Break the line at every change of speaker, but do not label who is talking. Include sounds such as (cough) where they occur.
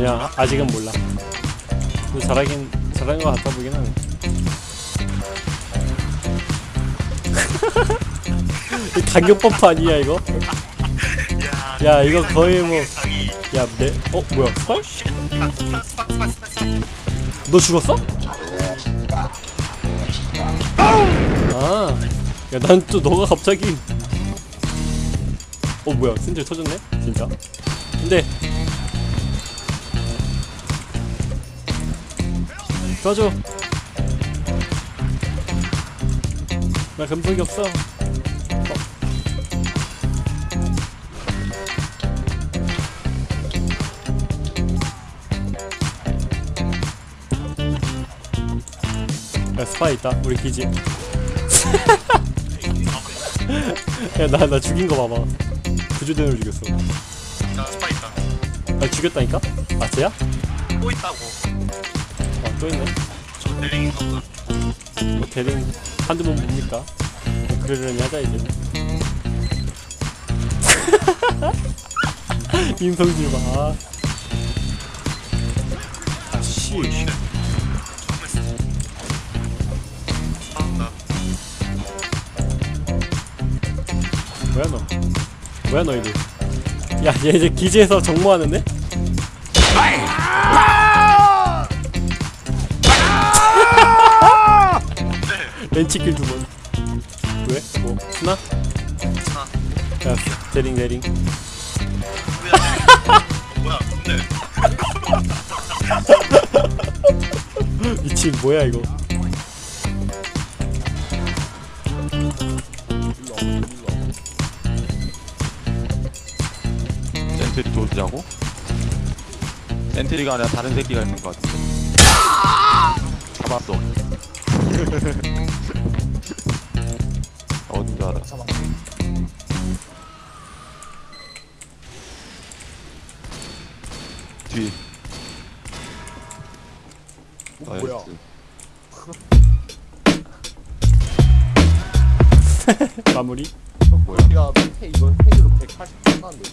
아니야 아직은 몰라. 근데 잘하긴 잘하는 것 같아 보긴 하네. (laughs) 이 간격 버프 아니야 이거?
야,
야, 이거 거의 뭐-
당이
야, 내, 어, 뭐야, 설? 너 죽었어? 아, 야, 난 또 너가 갑자기. 어, 뭐야, 센줄 터졌네? 진짜? 근데. 줘줘. 나 금속이 없어. 야 스파 있다 우리 기지. (laughs) 야나나 나 죽인 거 봐봐. 구조대를 죽였어.
나 스파 있다.
나 죽였다니까? 아 쟤야?
또 있다고.
아또 있네. 뭐 대등 한두 번 봅니까? 그러려니 하자 이제 (laughs) 인성질 봐 아씨. 뭐야 너 뭐야 너희들 야얘 이제 기지에서 정모하는데? 렌치킬 두번 왜? 뭐 스나?
아,
야 대링 대링
뭐야, 근데.
미친 뭐야 이거
센트리 조지자고? 센트리가 아니라 다른 새끼가 있는 것 같은데 잡았어 (laughs) 줄 알아 뒤
뭐야?
나이스.
마무리
이건 뭐야
야 밑에 이거 헤드로 180 끝났는데